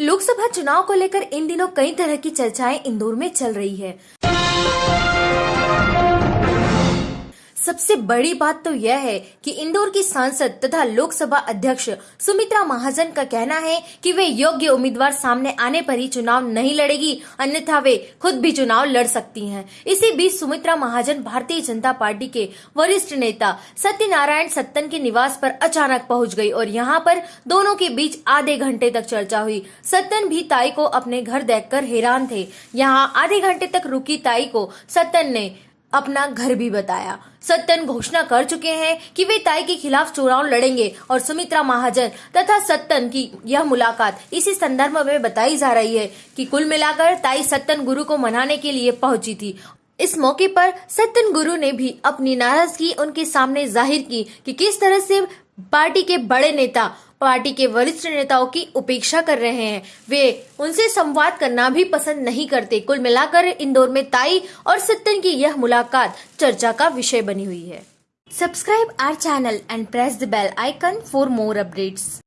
लोकसभा चुनाव को लेकर इन दिनों कई तरह की चर्चाएँ इंदौर में चल रही है। सबसे बड़ी बात तो यह है कि इंदौर की सांसद तथा लोकसभा अध्यक्ष सुमित्रा महाजन का कहना है कि वे योग्य उम्मीदवार सामने आने पर ही चुनाव नहीं लड़ेगी, अन्यथा वे खुद भी चुनाव लड़ सकती हैं। इसी बीच सुमित्रा महाजन भारतीय जनता पार्टी के वरिष्ठ नेता सत्यनारायण सत्तन के निवास पर अचानक पहुँच गई और यहाँ पर दोनों के बीच आधे घंटे तक चर्चा हुई सत्तन भी ताई को अपने घर देखकर हैरान थे यहाँ आधे घंटे तक रुकी ताई को सत्तन ने अपना घर भी बताया। सत्यन घोषणा कर चुके हैं कि वे ताई के खिलाफ चुनाव लड़ेंगे और सुमित्रा महाजन तथा सत्यन की यह मुलाकात इसी संदर्भ में बताई जा रही है कि कुल मिलाकर ताई सत्यन गुरु को मनाने के लिए पहुँची थी। इस मौके पर सत्यन गुरु ने भी अपनी नाराज़गी उनके सामने ज़ाहिर की कि किस तरह से पार्टी के बड़े नेता पार्टी के वरिष्ठ नेताओं की उपेक्षा कर रहे हैं। वे उनसे संवाद करना भी पसंद नहीं करते। कुल मिलाकर इंदौर में ताई और सत्यन की यह मुलाकात चर्चा का विषय बनी हुई है। Subscribe our channel and press the bell icon for more updates